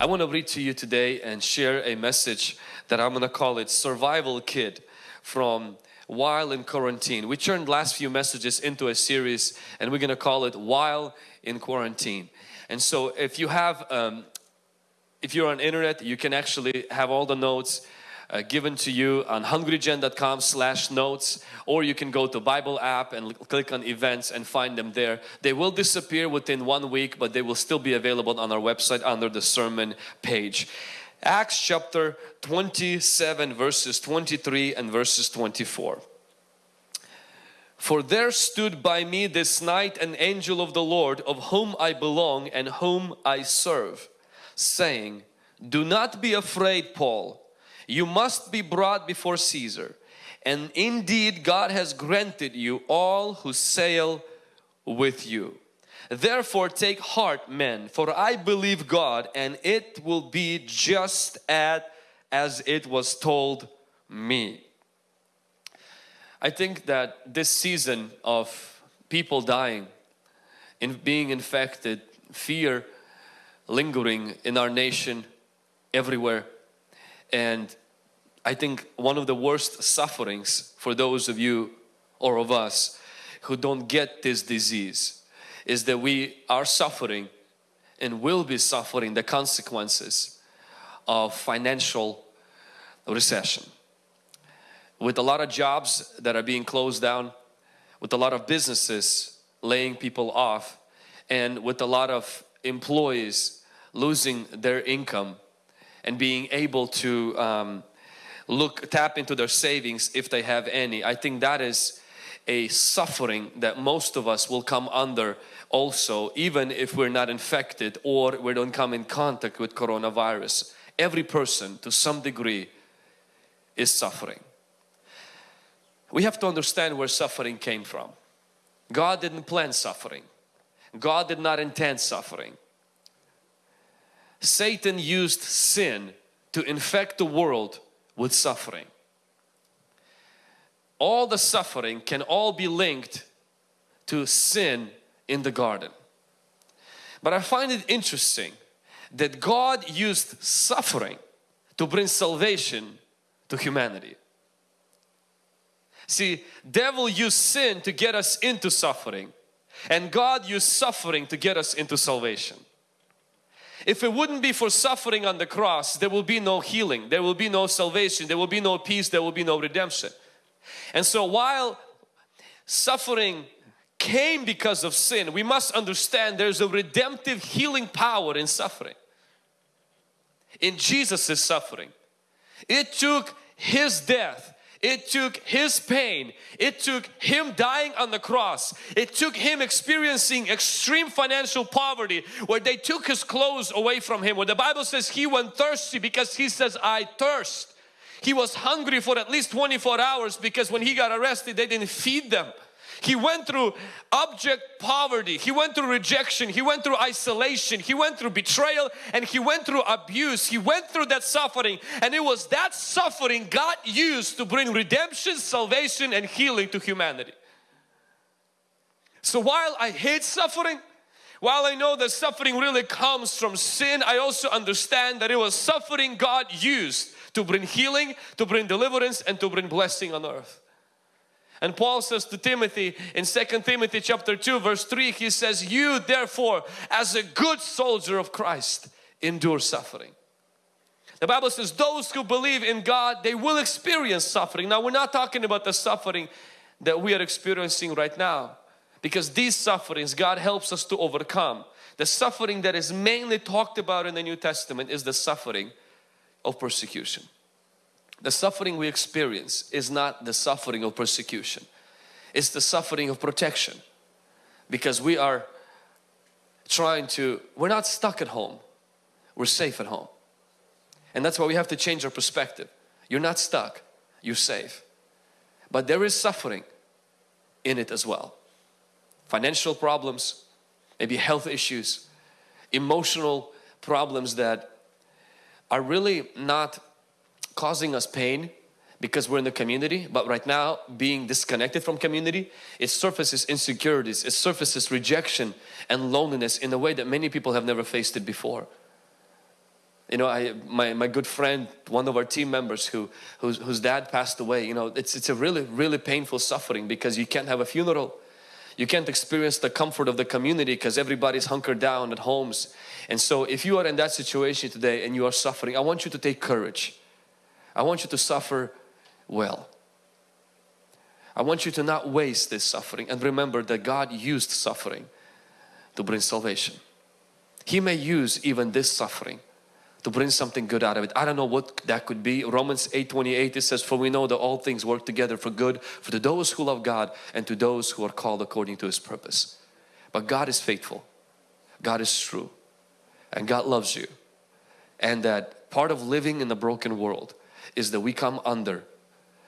I want to read to you today and share a message that I'm going to call it Survival Kid from While in Quarantine. We turned last few messages into a series and we're going to call it While in Quarantine. And so if you have, um, if you're on internet, you can actually have all the notes uh, given to you on hungrygen.com slash notes or you can go to Bible app and click on events and find them there. They will disappear within one week but they will still be available on our website under the sermon page. Acts chapter 27 verses 23 and verses 24. For there stood by me this night an angel of the Lord of whom I belong and whom I serve saying, Do not be afraid Paul you must be brought before Caesar. And indeed God has granted you all who sail with you. Therefore take heart men, for I believe God and it will be just at as it was told me. I think that this season of people dying, in being infected, fear lingering in our nation everywhere and I think one of the worst sufferings for those of you or of us who don't get this disease is that we are suffering and will be suffering the consequences of financial recession. With a lot of jobs that are being closed down, with a lot of businesses laying people off and with a lot of employees losing their income and being able to um, look tap into their savings if they have any. I think that is a suffering that most of us will come under also even if we're not infected or we don't come in contact with coronavirus. Every person to some degree is suffering. We have to understand where suffering came from. God didn't plan suffering. God did not intend suffering. Satan used sin to infect the world with suffering. All the suffering can all be linked to sin in the garden. But I find it interesting that God used suffering to bring salvation to humanity. See, devil used sin to get us into suffering and God used suffering to get us into salvation. If it wouldn't be for suffering on the cross, there will be no healing, there will be no salvation, there will be no peace, there will be no redemption. And so while suffering came because of sin, we must understand there's a redemptive healing power in suffering. In Jesus' suffering. It took His death it took His pain. It took Him dying on the cross. It took Him experiencing extreme financial poverty where they took His clothes away from Him. Where the Bible says He went thirsty because He says, I thirst. He was hungry for at least 24 hours because when He got arrested they didn't feed them. He went through object poverty. He went through rejection. He went through isolation. He went through betrayal and he went through abuse. He went through that suffering and it was that suffering God used to bring redemption, salvation and healing to humanity. So while I hate suffering, while I know that suffering really comes from sin, I also understand that it was suffering God used to bring healing, to bring deliverance and to bring blessing on earth. And Paul says to Timothy in 2 Timothy chapter 2 verse 3 he says you therefore as a good soldier of Christ endure suffering. The Bible says those who believe in God they will experience suffering. Now we're not talking about the suffering that we are experiencing right now because these sufferings God helps us to overcome. The suffering that is mainly talked about in the New Testament is the suffering of persecution. The suffering we experience is not the suffering of persecution. It's the suffering of protection. Because we are trying to, we're not stuck at home. We're safe at home. And that's why we have to change our perspective. You're not stuck, you're safe. But there is suffering in it as well. Financial problems, maybe health issues, emotional problems that are really not causing us pain because we're in the community but right now being disconnected from community it surfaces insecurities it surfaces rejection and loneliness in a way that many people have never faced it before You know, I, my, my good friend, one of our team members who, whose, whose dad passed away, you know, it's, it's a really, really painful suffering because you can't have a funeral. You can't experience the comfort of the community because everybody's hunkered down at homes. And so if you are in that situation today and you are suffering, I want you to take courage. I want you to suffer well. I want you to not waste this suffering and remember that God used suffering to bring salvation. He may use even this suffering to bring something good out of it. I don't know what that could be. Romans 8 28 it says, For we know that all things work together for good for to those who love God and to those who are called according to His purpose. But God is faithful, God is true, and God loves you. And that part of living in a broken world is that we come under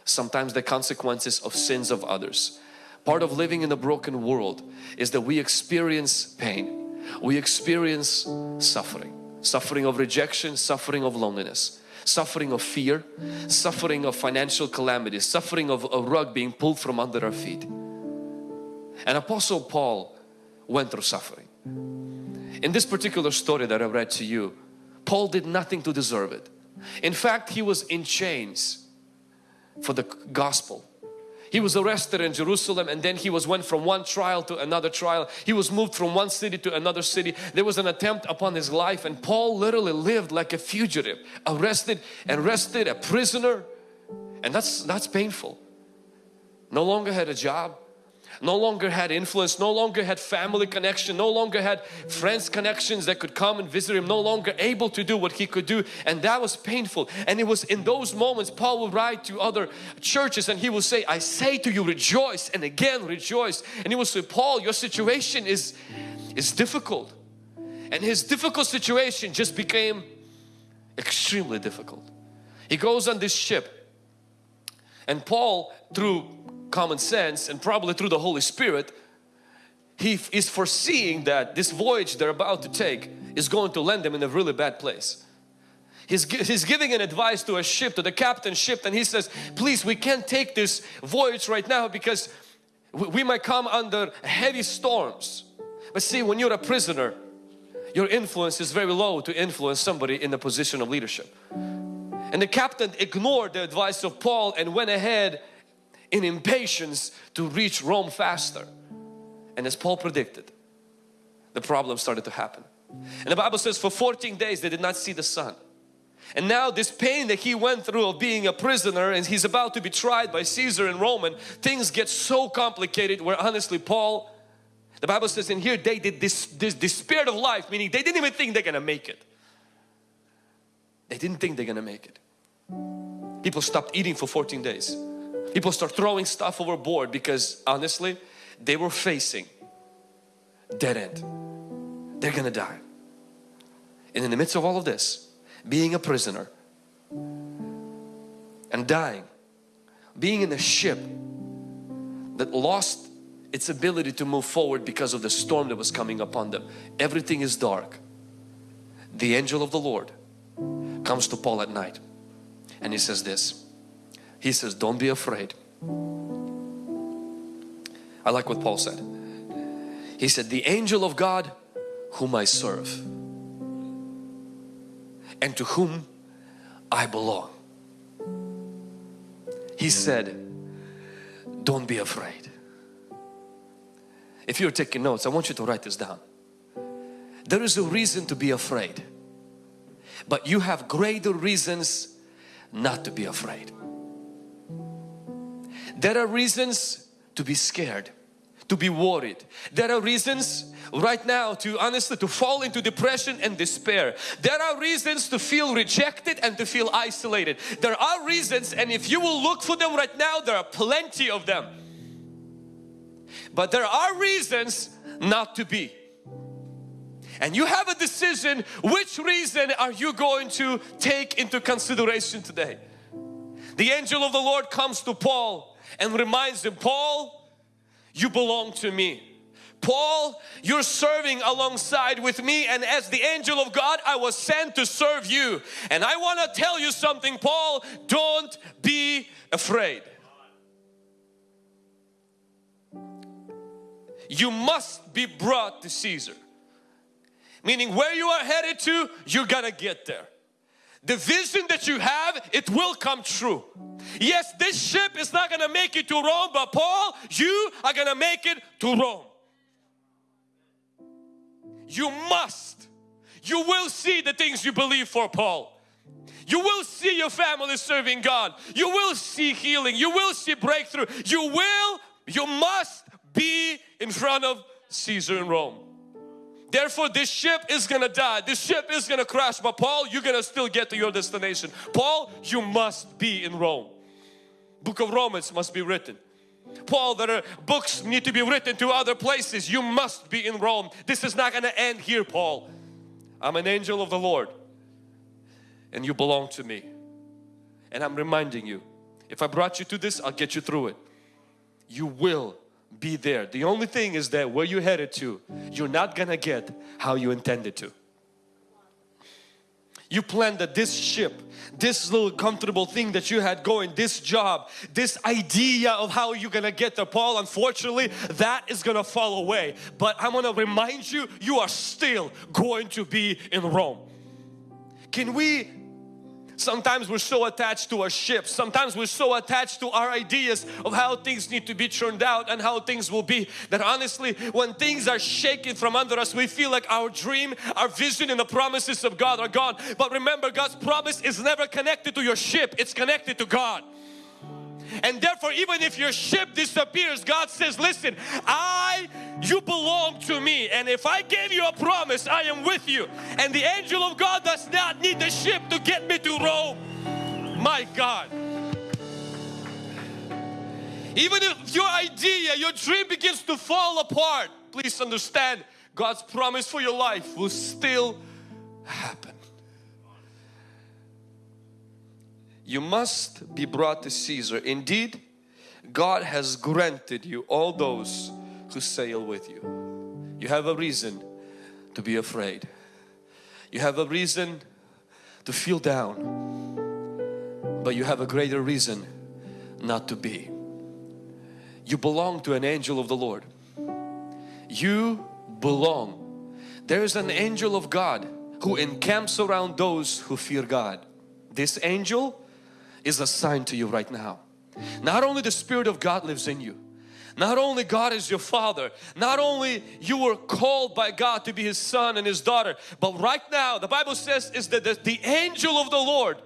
sometimes the consequences of sins of others. Part of living in a broken world is that we experience pain, we experience suffering suffering of rejection, suffering of loneliness, suffering of fear, suffering of financial calamities, suffering of a rug being pulled from under our feet. And Apostle Paul went through suffering. In this particular story that I read to you, Paul did nothing to deserve it. In fact, he was in chains for the gospel. He was arrested in Jerusalem and then he was went from one trial to another trial. He was moved from one city to another city. There was an attempt upon his life and Paul literally lived like a fugitive, arrested and arrested, a prisoner. And that's, that's painful. No longer had a job, no longer had influence, no longer had family connection, no longer had friends connections that could come and visit him, no longer able to do what he could do and that was painful. And it was in those moments Paul would write to other churches and he will say I say to you rejoice and again rejoice. And he will say Paul your situation is is difficult. And his difficult situation just became extremely difficult. He goes on this ship and Paul through common sense and probably through the Holy Spirit he is foreseeing that this voyage they're about to take is going to land them in a really bad place. He's, he's giving an advice to a ship, to the captain ship and he says, please we can't take this voyage right now because we, we might come under heavy storms. But see when you're a prisoner, your influence is very low to influence somebody in a position of leadership. And the captain ignored the advice of Paul and went ahead in impatience to reach Rome faster. And as Paul predicted, the problem started to happen. And the Bible says for 14 days they did not see the sun. And now this pain that he went through of being a prisoner and he's about to be tried by Caesar and Roman, things get so complicated where honestly Paul, the Bible says in here they did this, this despair of life, meaning they didn't even think they're gonna make it. They didn't think they're gonna make it. People stopped eating for 14 days. People start throwing stuff overboard because honestly, they were facing dead end. They're gonna die. And in the midst of all of this, being a prisoner and dying, being in a ship that lost its ability to move forward because of the storm that was coming upon them. Everything is dark. The angel of the Lord comes to Paul at night and he says this he says, don't be afraid. I like what Paul said. He said, the angel of God whom I serve and to whom I belong. He said, don't be afraid. If you're taking notes, I want you to write this down. There is a reason to be afraid, but you have greater reasons not to be afraid. There are reasons to be scared, to be worried. There are reasons right now to honestly to fall into depression and despair. There are reasons to feel rejected and to feel isolated. There are reasons and if you will look for them right now, there are plenty of them. But there are reasons not to be. And you have a decision, which reason are you going to take into consideration today? The angel of the Lord comes to Paul and reminds him, Paul, you belong to me. Paul, you're serving alongside with me and as the angel of God, I was sent to serve you. And I want to tell you something, Paul, don't be afraid. You must be brought to Caesar. Meaning where you are headed to, you're gonna get there. The vision that you have, it will come true. Yes, this ship is not going to make it to Rome, but Paul, you are going to make it to Rome. You must. You will see the things you believe for Paul. You will see your family serving God. You will see healing. You will see breakthrough. You will, you must be in front of Caesar in Rome. Therefore this ship is gonna die. This ship is gonna crash. But Paul, you're gonna still get to your destination. Paul, you must be in Rome. Book of Romans must be written. Paul, there are books need to be written to other places. You must be in Rome. This is not gonna end here, Paul. I'm an angel of the Lord and you belong to me. And I'm reminding you, if I brought you to this, I'll get you through it. You will be there. The only thing is that where you're headed to, you're not gonna get how you intended to. You planned that this ship, this little comfortable thing that you had going, this job, this idea of how you're gonna get there. Paul, unfortunately, that is gonna fall away. But I wanna remind you, you are still going to be in Rome. Can we Sometimes we're so attached to our ship. Sometimes we're so attached to our ideas of how things need to be turned out and how things will be that honestly when things are shaken from under us we feel like our dream, our vision and the promises of God are gone. But remember God's promise is never connected to your ship. It's connected to God. And therefore even if your ship disappears, God says, listen, I, you belong to me. And if I gave you a promise, I am with you. And the angel of God does not need the ship to get me to Rome. My God. Even if your idea, your dream begins to fall apart, please understand God's promise for your life will still happen. You must be brought to Caesar. Indeed, God has granted you all those who sail with you. You have a reason to be afraid. You have a reason to feel down. But you have a greater reason not to be. You belong to an angel of the Lord. You belong. There is an angel of God who encamps around those who fear God. This angel is assigned to you right now. Not only the Spirit of God lives in you, not only God is your Father, not only you were called by God to be His son and His daughter, but right now the Bible says is that the, the angel of the Lord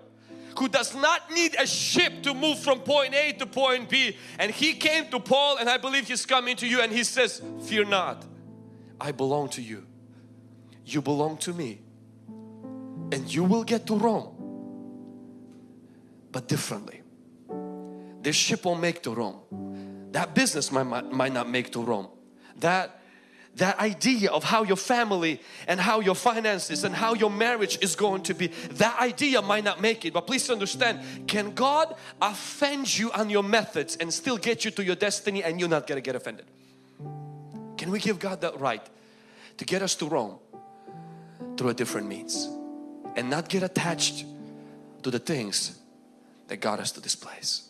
who does not need a ship to move from point A to point B and he came to Paul and I believe he's coming to you and he says fear not I belong to you you belong to me and you will get to Rome but differently. This ship won't make to Rome. That business might, might, not make to Rome. That that idea of how your family and how your finances and how your marriage is going to be that idea might not make it but please understand can God offend you on your methods and still get you to your destiny and you're not gonna get offended can we give God that right to get us to Rome through a different means and not get attached to the things that got us to this place.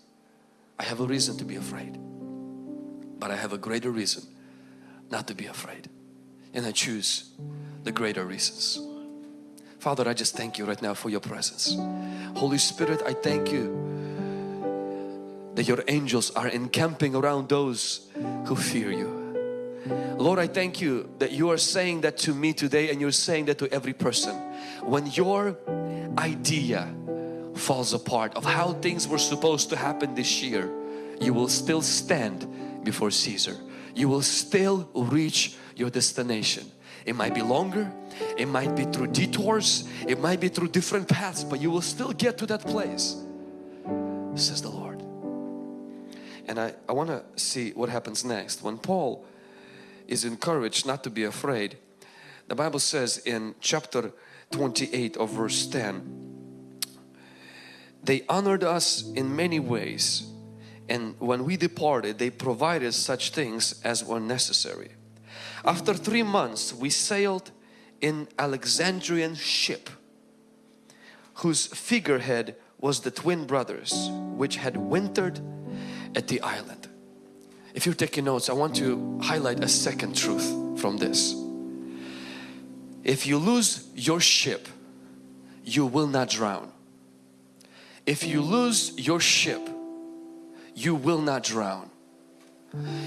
I have a reason to be afraid, but I have a greater reason not to be afraid. And I choose the greater reasons. Father, I just thank you right now for your presence. Holy Spirit, I thank you that your angels are encamping around those who fear you. Lord, I thank you that you are saying that to me today and you're saying that to every person. When your idea falls apart of how things were supposed to happen this year, you will still stand before Caesar. You will still reach your destination. It might be longer, it might be through detours, it might be through different paths, but you will still get to that place, says the Lord. And I, I want to see what happens next. When Paul is encouraged not to be afraid, the Bible says in chapter 28 of verse 10, they honored us in many ways and when we departed they provided such things as were necessary. After three months we sailed in Alexandrian ship whose figurehead was the twin brothers which had wintered at the island. If you're taking notes I want to highlight a second truth from this. If you lose your ship you will not drown. If you lose your ship, you will not drown.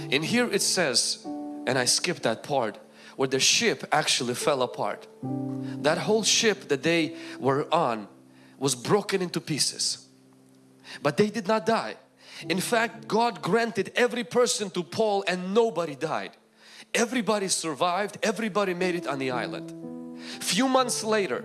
In here it says, and I skipped that part, where the ship actually fell apart. That whole ship that they were on was broken into pieces. But they did not die. In fact, God granted every person to Paul and nobody died. Everybody survived, everybody made it on the island. Few months later,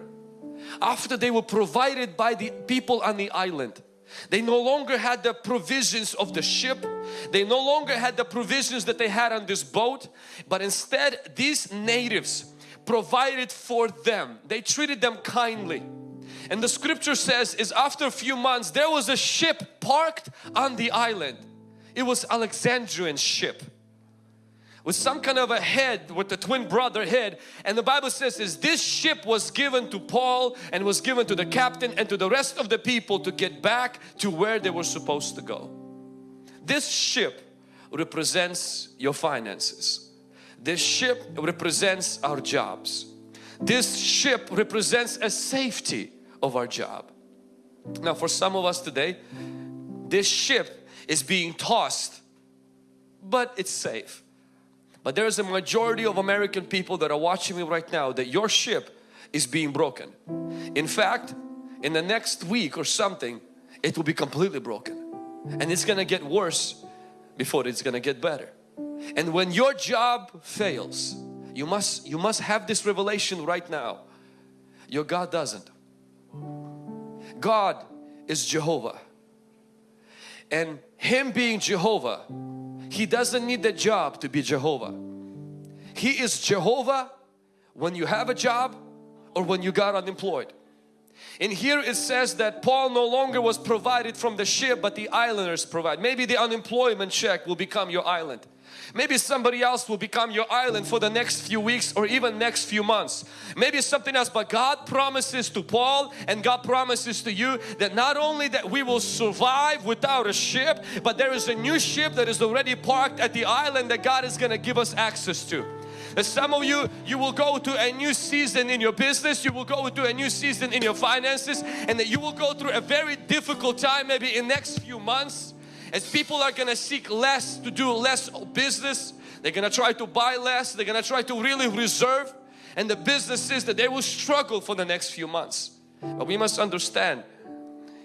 after they were provided by the people on the island, they no longer had the provisions of the ship. They no longer had the provisions that they had on this boat. But instead these natives provided for them. They treated them kindly. And the scripture says is after a few months there was a ship parked on the island. It was Alexandrian ship with some kind of a head with the twin brother head and the Bible says is this ship was given to Paul and was given to the captain and to the rest of the people to get back to where they were supposed to go. This ship represents your finances. This ship represents our jobs. This ship represents a safety of our job. Now for some of us today, this ship is being tossed but it's safe. But there is a majority of American people that are watching me right now that your ship is being broken. In fact, in the next week or something, it will be completely broken. And it's gonna get worse before it's gonna get better. And when your job fails, you must, you must have this revelation right now. Your God doesn't. God is Jehovah. And Him being Jehovah, He doesn't need the job to be Jehovah. He is Jehovah when you have a job or when you got unemployed. In here it says that Paul no longer was provided from the ship but the islanders provide. Maybe the unemployment check will become your island. Maybe somebody else will become your island for the next few weeks or even next few months. Maybe something else but God promises to Paul and God promises to you that not only that we will survive without a ship but there is a new ship that is already parked at the island that God is going to give us access to. That some of you, you will go to a new season in your business, you will go to a new season in your finances and that you will go through a very difficult time maybe in next few months as people are gonna seek less to do less business they're gonna try to buy less they're gonna try to really reserve and the businesses that they will struggle for the next few months. But we must understand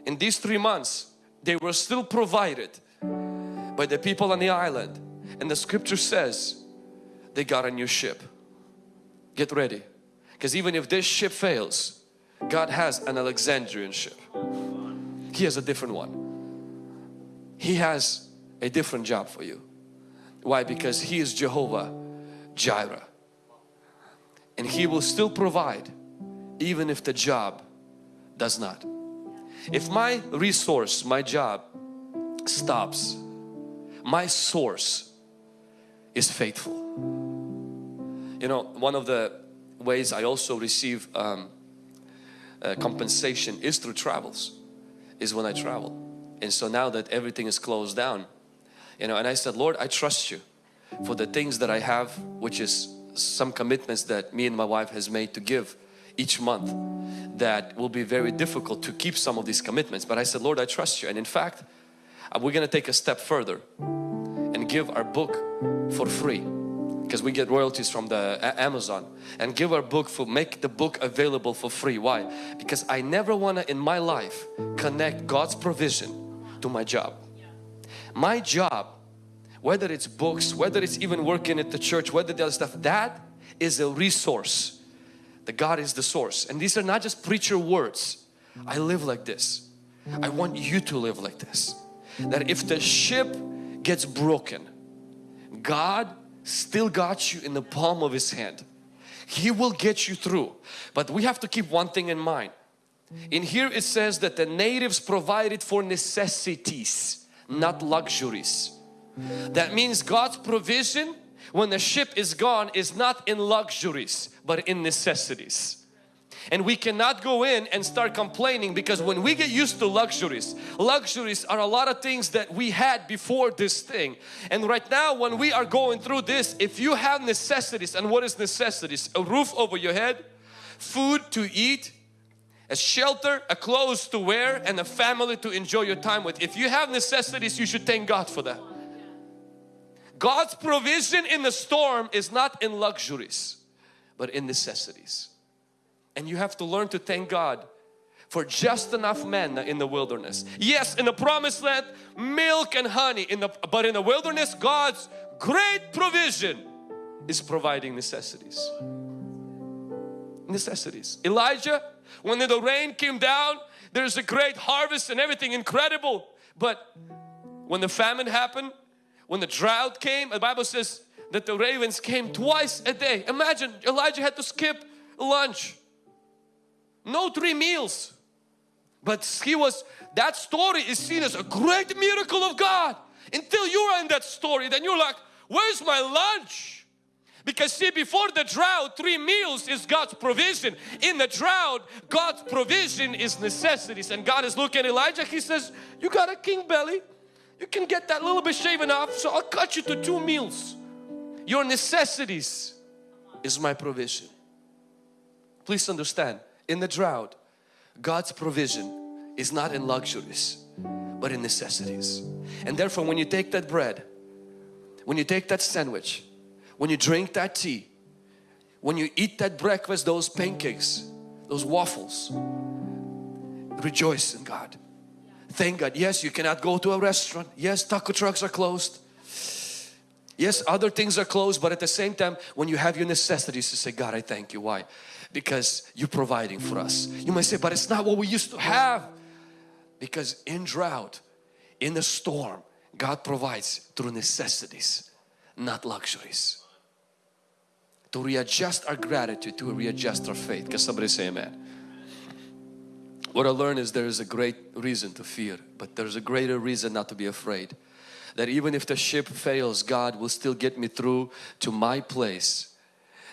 in these three months they were still provided by the people on the island. And the scripture says they got a new ship. Get ready because even if this ship fails God has an Alexandrian ship. He has a different one he has a different job for you. Why? Because He is Jehovah Jireh. And He will still provide even if the job does not. If my resource, my job stops, my source is faithful. You know, one of the ways I also receive um, uh, compensation is through travels, is when I travel and so now that everything is closed down you know and I said Lord I trust you for the things that I have which is some commitments that me and my wife has made to give each month that will be very difficult to keep some of these commitments. But I said Lord I trust you. And in fact uh, we're gonna take a step further and give our book for free because we get royalties from the Amazon. And give our book for make the book available for free. Why? Because I never want to in my life connect God's provision to my job. My job, whether it's books, whether it's even working at the church, whether the other stuff, that is a resource. The God is the source. And these are not just preacher words. I live like this. I want you to live like this. That if the ship gets broken, God still got you in the palm of His hand. He will get you through. But we have to keep one thing in mind. In here it says that the natives provided for necessities, not luxuries. That means God's provision when the ship is gone is not in luxuries but in necessities. And we cannot go in and start complaining because when we get used to luxuries, luxuries are a lot of things that we had before this thing. And right now when we are going through this, if you have necessities, and what is necessities? A roof over your head, food to eat, a shelter, a clothes to wear and a family to enjoy your time with. If you have necessities, you should thank God for that. God's provision in the storm is not in luxuries, but in necessities. And you have to learn to thank God for just enough manna in the wilderness. Yes, in the promised land, milk and honey, in the, but in the wilderness, God's great provision is providing necessities. Necessities. Elijah, when the rain came down, there's a great harvest and everything incredible. But when the famine happened, when the drought came, the Bible says that the ravens came twice a day. Imagine Elijah had to skip lunch. No three meals. But he was, that story is seen as a great miracle of God. Until you are in that story, then you're like, where's my lunch? Because see, before the drought, three meals is God's provision. In the drought, God's provision is necessities. And God is looking at Elijah, He says, you got a king belly. You can get that little bit shaven off, so I'll cut you to two meals. Your necessities is my provision. Please understand, in the drought, God's provision is not in luxuries, but in necessities. And therefore, when you take that bread, when you take that sandwich, when you drink that tea, when you eat that breakfast, those pancakes, those waffles, rejoice in God. Thank God. Yes, you cannot go to a restaurant. Yes, taco trucks are closed. Yes, other things are closed, but at the same time, when you have your necessities to say, God, I thank you. Why? Because you're providing for us. You might say, but it's not what we used to have. Because in drought, in the storm, God provides through necessities, not luxuries. To readjust our gratitude, to readjust our faith. Can somebody say amen? What I learned is there is a great reason to fear, but there's a greater reason not to be afraid. That even if the ship fails, God will still get me through to my place.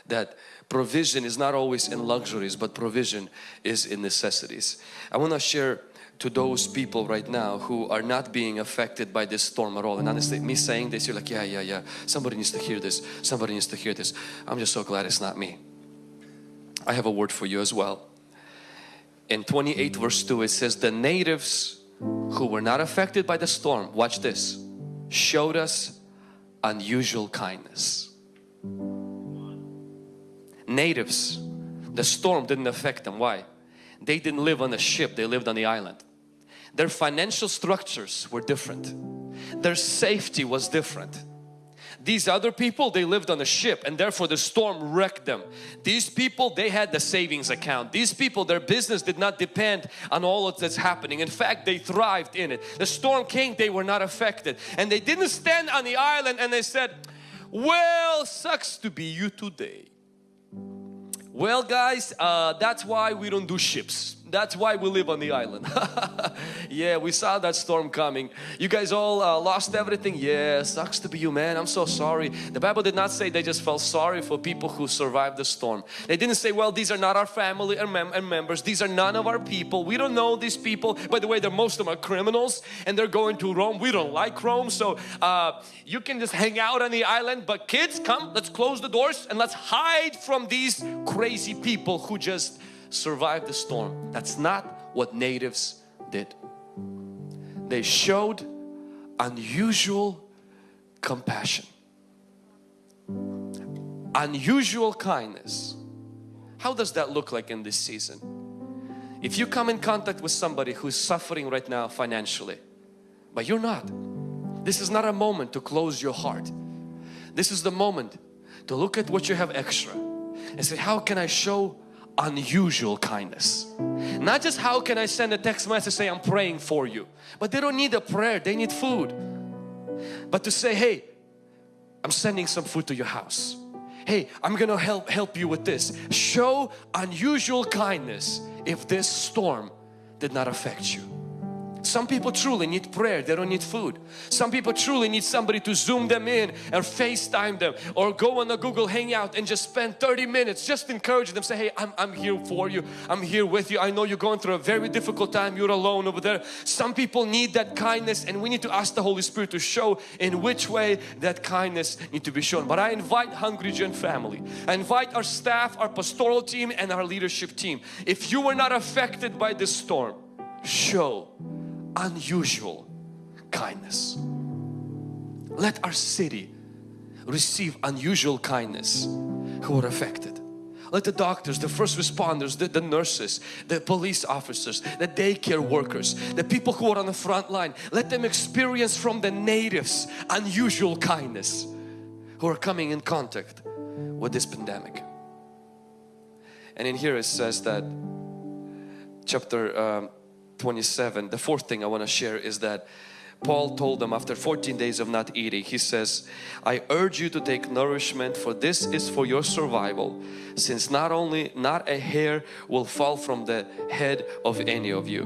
That provision is not always in luxuries, but provision is in necessities. I want to share to those people right now who are not being affected by this storm at all. And honestly, me saying this, you're like, yeah, yeah, yeah. Somebody needs to hear this. Somebody needs to hear this. I'm just so glad it's not me. I have a word for you as well. In 28 verse 2 it says, the natives who were not affected by the storm, watch this, showed us unusual kindness. Natives, the storm didn't affect them. Why? They didn't live on a ship, they lived on the island. Their financial structures were different. Their safety was different. These other people, they lived on a ship and therefore the storm wrecked them. These people, they had the savings account. These people, their business did not depend on all of that's happening. In fact, they thrived in it. The storm came, they were not affected. And they didn't stand on the island and they said, well, sucks to be you today. Well guys, uh, that's why we don't do ships. That's why we live on the island. yeah, we saw that storm coming. You guys all uh, lost everything. Yeah, sucks to be you, man. I'm so sorry. The Bible did not say they just felt sorry for people who survived the storm. They didn't say, well, these are not our family and, mem and members. These are none of our people. We don't know these people. By the way, they're most of them are criminals and they're going to Rome. We don't like Rome. So uh, you can just hang out on the island. But kids, come, let's close the doors and let's hide from these crazy people who just survive the storm. That's not what natives did. They showed unusual compassion, unusual kindness. How does that look like in this season? If you come in contact with somebody who's suffering right now financially, but you're not, this is not a moment to close your heart. This is the moment to look at what you have extra and say, how can I show unusual kindness. Not just how can I send a text message say I'm praying for you. But they don't need a prayer, they need food. But to say, hey, I'm sending some food to your house. Hey, I'm gonna help help you with this. Show unusual kindness if this storm did not affect you. Some people truly need prayer, they don't need food. Some people truly need somebody to zoom them in or FaceTime them or go on a Google Hangout and just spend 30 minutes just encourage them say hey I'm, I'm here for you, I'm here with you, I know you're going through a very difficult time, you're alone over there. Some people need that kindness and we need to ask the Holy Spirit to show in which way that kindness need to be shown. But I invite Hungry Gen family, I invite our staff, our pastoral team and our leadership team. If you were not affected by this storm, show unusual kindness. Let our city receive unusual kindness who are affected. Let the doctors, the first responders, the, the, nurses, the police officers, the daycare workers, the people who are on the front line, let them experience from the natives unusual kindness who are coming in contact with this pandemic. And in here it says that chapter um, 27 the fourth thing I want to share is that Paul told them after 14 days of not eating he says I urge you to take nourishment for this is for your survival since not only not a hair will fall from the head of any of you.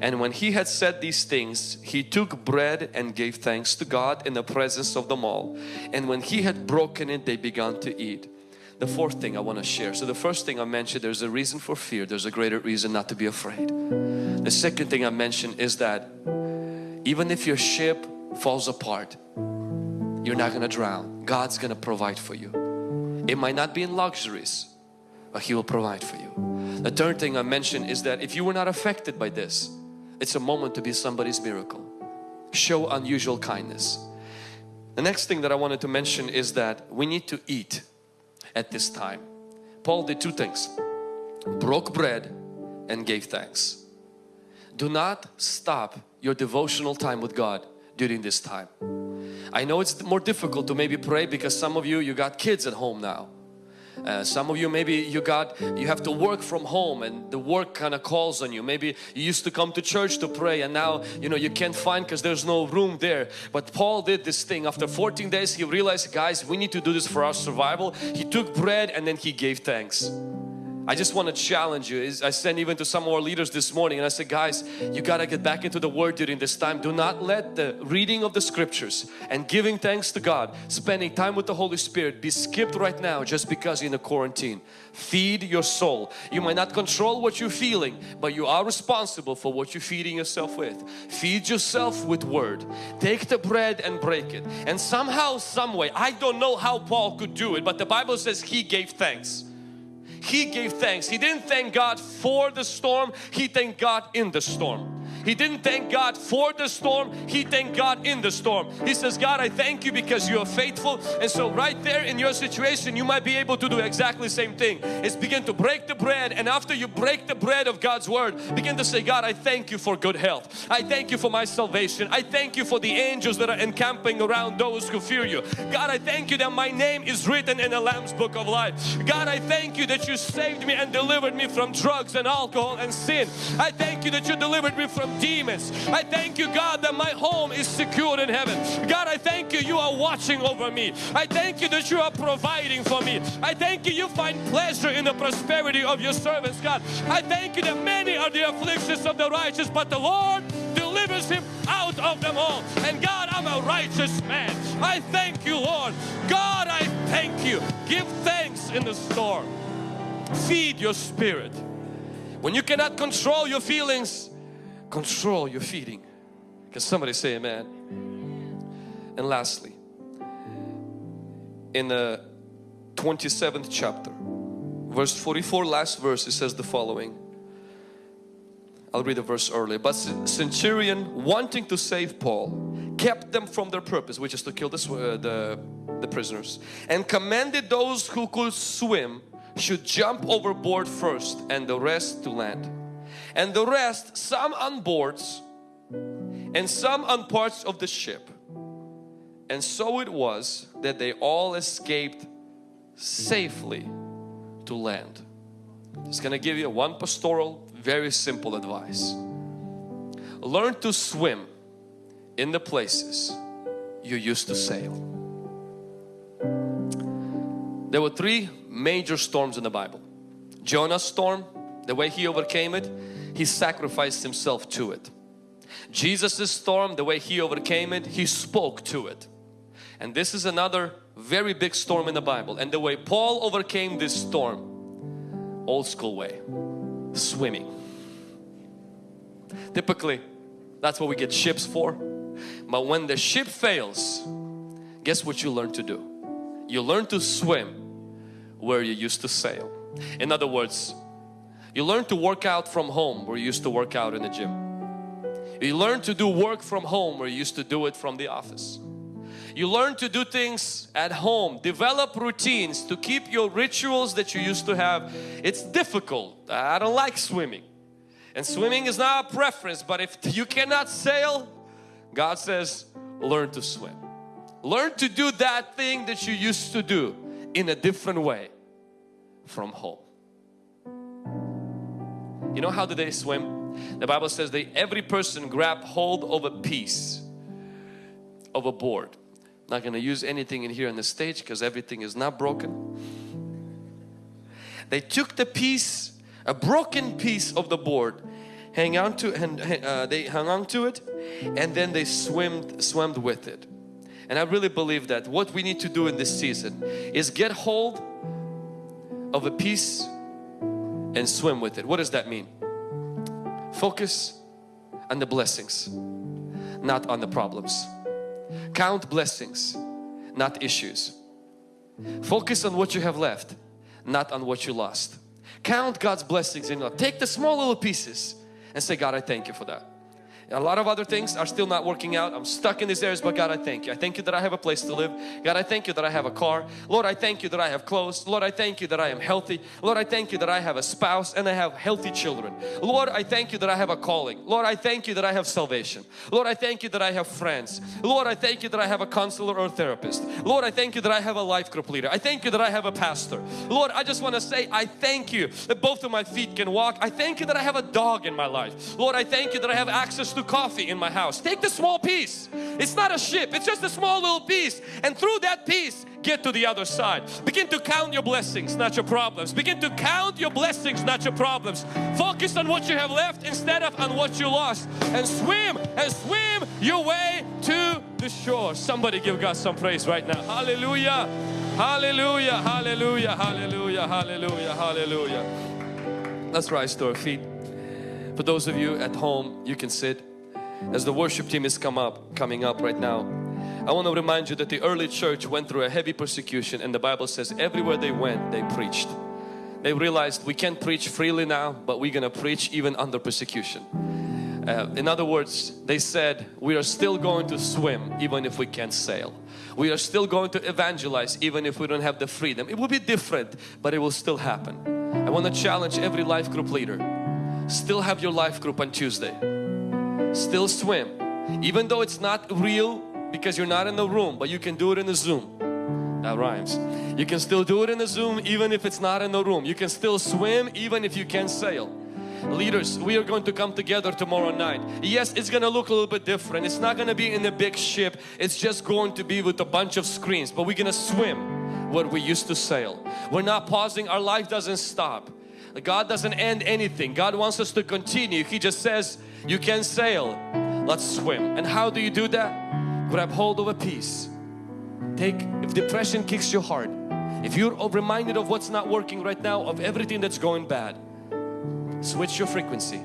And when he had said these things he took bread and gave thanks to God in the presence of them all. And when he had broken it they began to eat the fourth thing I want to share. So the first thing I mentioned, there's a reason for fear. There's a greater reason not to be afraid. The second thing I mentioned is that even if your ship falls apart, you're not going to drown. God's going to provide for you. It might not be in luxuries, but He will provide for you. The third thing I mentioned is that if you were not affected by this, it's a moment to be somebody's miracle. Show unusual kindness. The next thing that I wanted to mention is that we need to eat at this time. Paul did two things. Broke bread and gave thanks. Do not stop your devotional time with God during this time. I know it's more difficult to maybe pray because some of you, you got kids at home now. Uh, some of you maybe you got you have to work from home and the work kind of calls on you. Maybe you used to come to church to pray and now you know you can't find because there's no room there. But Paul did this thing. After 14 days he realized guys we need to do this for our survival. He took bread and then he gave thanks I just want to challenge you. Is I sent even to some of our leaders this morning and I said, guys, you got to get back into the Word during this time. Do not let the reading of the Scriptures and giving thanks to God, spending time with the Holy Spirit be skipped right now just because you're in a quarantine. Feed your soul. You might not control what you're feeling, but you are responsible for what you're feeding yourself with. Feed yourself with Word. Take the bread and break it. And somehow, some way, I don't know how Paul could do it, but the Bible says he gave thanks he gave thanks. He didn't thank God for the storm, he thanked God in the storm. He didn't thank God for the storm, he thanked God in the storm. He says, God, I thank you because you are faithful. And so right there in your situation, you might be able to do exactly the same thing. Is begin to break the bread and after you break the bread of God's Word, begin to say, God, I thank you for good health. I thank you for my salvation. I thank you for the angels that are encamping around those who fear you. God, I thank you that my name is written in the Lamb's Book of Life. God, I thank you that you saved me and delivered me from drugs and alcohol and sin. I thank you that you delivered me from demons. I thank you God that my home is secured in heaven. God I thank you you are watching over me. I thank you that you are providing for me. I thank you you find pleasure in the prosperity of your servants God. I thank you that many are the afflictions of the righteous but the Lord delivers him out of them all. And God I'm a righteous man. I thank you Lord. God I thank you. Give thanks in the storm. Feed your spirit. When you cannot control your feelings, control your feeding. Can somebody say amen? And lastly, in the 27th chapter, verse 44, last verse, it says the following. I'll read the verse earlier. But centurion wanting to save Paul kept them from their purpose which is to kill the, uh, the, the prisoners and commanded those who could swim should jump overboard first and the rest to land and the rest some on boards and some on parts of the ship and so it was that they all escaped safely to land. Just gonna give you one pastoral very simple advice. Learn to swim in the places you used to sail. There were three major storms in the Bible. Jonah's storm, the way he overcame it, he sacrificed himself to it. Jesus' storm, the way He overcame it, He spoke to it. And this is another very big storm in the Bible. And the way Paul overcame this storm, old school way, swimming. Typically, that's what we get ships for. But when the ship fails, guess what you learn to do? You learn to swim where you used to sail. In other words, you learn to work out from home where you used to work out in the gym. You learn to do work from home where you used to do it from the office. You learn to do things at home, develop routines to keep your rituals that you used to have. It's difficult. I don't like swimming. And swimming is not a preference, but if you cannot sail, God says, learn to swim. Learn to do that thing that you used to do in a different way from home. You know how do they swim? The Bible says that every person grab hold of a piece of a board. Not going to use anything in here on the stage because everything is not broken. They took the piece, a broken piece of the board, hang on to and uh, they hung on to it, and then they swam swam with it. And I really believe that what we need to do in this season is get hold of a piece and swim with it. What does that mean? Focus on the blessings, not on the problems. Count blessings, not issues. Focus on what you have left, not on what you lost. Count God's blessings in your life. Take the small little pieces and say, God, I thank you for that. A lot of other things are still not working out. I'm stuck in these areas, but God, I thank you. I thank you that I have a place to live. God, I thank you that I have a car. Lord, I thank you that I have clothes. Lord, I thank you that I am healthy. Lord, I thank you that I have a spouse and I have healthy children. Lord, I thank you that I have a calling. Lord, I thank you that I have salvation. Lord, I thank you that I have friends. Lord, I thank you that I have a counselor or therapist. Lord, I thank you that I have a life group leader. I thank you that I have a pastor. Lord, I just want to say I thank you that both of my feet can walk. I thank you that I have a dog in my life. Lord, I thank you that I have access to coffee in my house. Take the small piece. It's not a ship, it's just a small little piece. And through that piece, get to the other side. Begin to count your blessings, not your problems. Begin to count your blessings, not your problems. Focus on what you have left instead of on what you lost. And swim and swim your way to the shore. Somebody give God some praise right now. Hallelujah. Hallelujah. Hallelujah. Hallelujah. Hallelujah. Hallelujah. Let's rise to our feet. For those of you at home, you can sit. As the worship team is come up coming up right now I want to remind you that the early church went through a heavy persecution and the Bible says everywhere they went they preached. They realized we can't preach freely now but we're gonna preach even under persecution. Uh, in other words they said we are still going to swim even if we can't sail. We are still going to evangelize even if we don't have the freedom. It will be different but it will still happen. I want to challenge every life group leader still have your life group on Tuesday. Still swim. Even though it's not real because you're not in the room but you can do it in the zoom. That rhymes. You can still do it in the zoom even if it's not in the room. You can still swim even if you can't sail. Leaders we are going to come together tomorrow night. Yes it's gonna look a little bit different. It's not gonna be in a big ship. It's just going to be with a bunch of screens. But we're gonna swim what we used to sail. We're not pausing. Our life doesn't stop God doesn't end anything God wants us to continue He just says you can sail. Let's swim. And how do you do that? Grab hold of a piece. Take, if depression kicks your heart, if you're reminded of what's not working right now, of everything that's going bad, switch your frequency.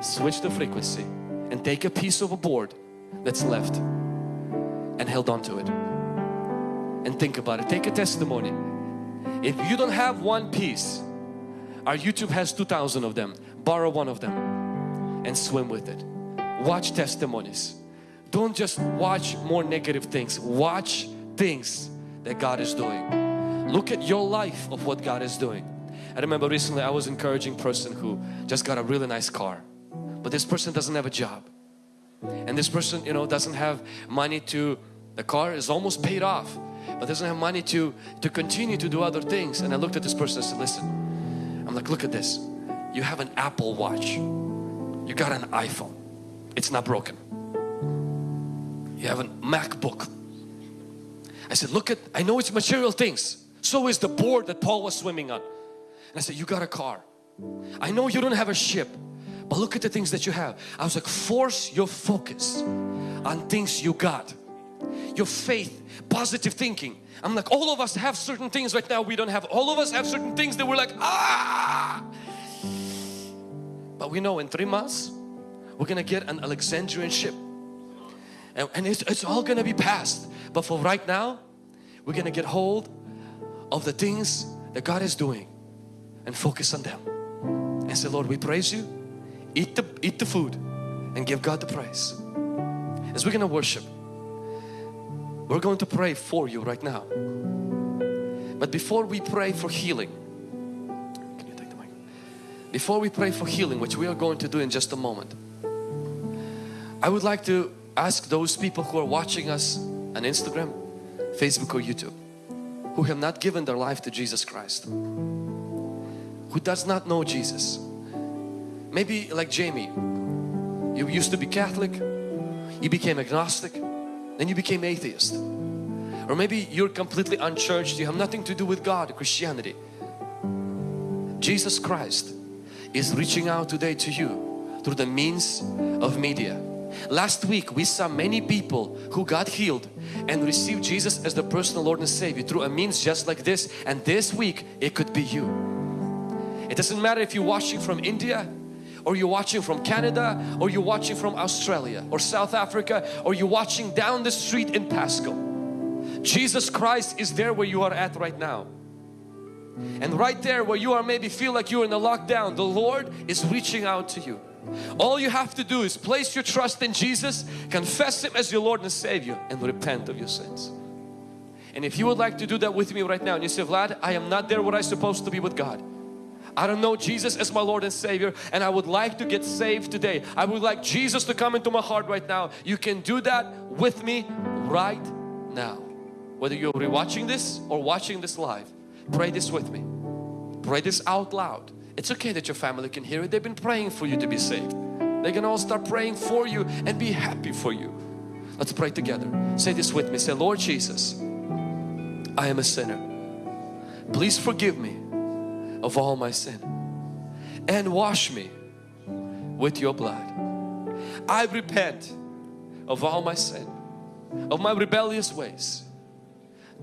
Switch the frequency and take a piece of a board that's left and held on to it. And think about it. Take a testimony. If you don't have one piece, our YouTube has 2,000 of them. Borrow one of them and swim with it. Watch testimonies. Don't just watch more negative things. Watch things that God is doing. Look at your life of what God is doing. I remember recently I was encouraging person who just got a really nice car. But this person doesn't have a job. And this person, you know, doesn't have money to, the car is almost paid off, but doesn't have money to, to continue to do other things. And I looked at this person and said, listen, I'm like, look at this. You have an Apple watch you got an iPhone. It's not broken. You have a MacBook. I said, look at, I know it's material things. So is the board that Paul was swimming on. And I said, you got a car. I know you don't have a ship, but look at the things that you have. I was like, force your focus on things you got. Your faith, positive thinking. I'm like, all of us have certain things right now we don't have. All of us have certain things that we're like, ah. But we know in three months, we're gonna get an Alexandrian ship. And, and it's, it's all gonna be past. But for right now, we're gonna get hold of the things that God is doing and focus on them. And say, Lord, we praise you. Eat the, eat the food and give God the praise. As we're gonna worship, we're going to pray for you right now. But before we pray for healing, can you take the mic? Before we pray for healing, which we are going to do in just a moment, I would like to ask those people who are watching us on Instagram, Facebook or YouTube, who have not given their life to Jesus Christ, who does not know Jesus. Maybe like Jamie, you used to be Catholic, you became agnostic, then you became atheist. Or maybe you're completely unchurched, you have nothing to do with God, Christianity. Jesus Christ is reaching out today to you through the means of media. Last week we saw many people who got healed and received Jesus as the personal Lord and Savior through a means just like this and this week it could be you. It doesn't matter if you're watching from India or you're watching from Canada or you're watching from Australia or South Africa or you're watching down the street in Pasco. Jesus Christ is there where you are at right now. And right there where you are maybe feel like you're in a lockdown, the Lord is reaching out to you. All you have to do is place your trust in Jesus, confess Him as your Lord and Savior and repent of your sins. And if you would like to do that with me right now and you say, Vlad, I am not there where I'm supposed to be with God. I don't know Jesus as my Lord and Savior and I would like to get saved today. I would like Jesus to come into my heart right now. You can do that with me right now. Whether you're rewatching this or watching this live, pray this with me. Pray this out loud. It's okay that your family can hear it. They've been praying for you to be saved. They can all start praying for you and be happy for you. Let's pray together. Say this with me. Say, Lord Jesus, I am a sinner. Please forgive me of all my sin and wash me with your blood. I repent of all my sin, of my rebellious ways.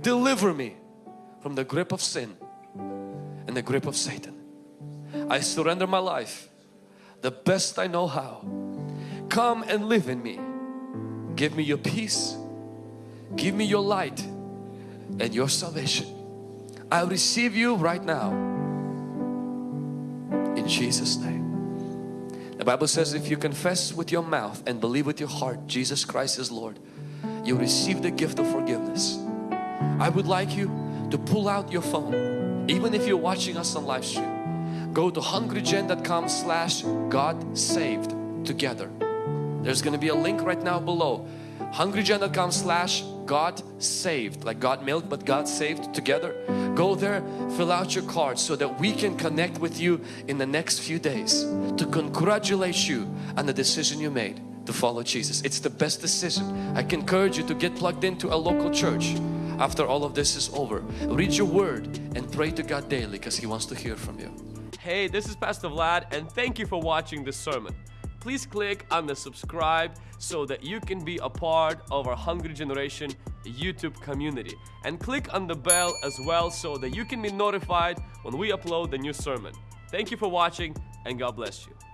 Deliver me from the grip of sin and the grip of Satan. I surrender my life the best I know how. Come and live in me. Give me your peace. Give me your light and your salvation. I receive you right now. Jesus name. The Bible says if you confess with your mouth and believe with your heart Jesus Christ is Lord, you receive the gift of forgiveness. I would like you to pull out your phone even if you're watching us on live stream go to hungrygen.com slash God saved together there's gonna be a link right now below hungrygen.com slash God saved like God milk but God saved together go there fill out your card so that we can connect with you in the next few days to congratulate you on the decision you made to follow Jesus it's the best decision I can encourage you to get plugged into a local church after all of this is over. Read your word and pray to God daily because He wants to hear from you. Hey, this is Pastor Vlad and thank you for watching this sermon. Please click on the subscribe so that you can be a part of our Hungry Generation YouTube community. And click on the bell as well so that you can be notified when we upload the new sermon. Thank you for watching and God bless you.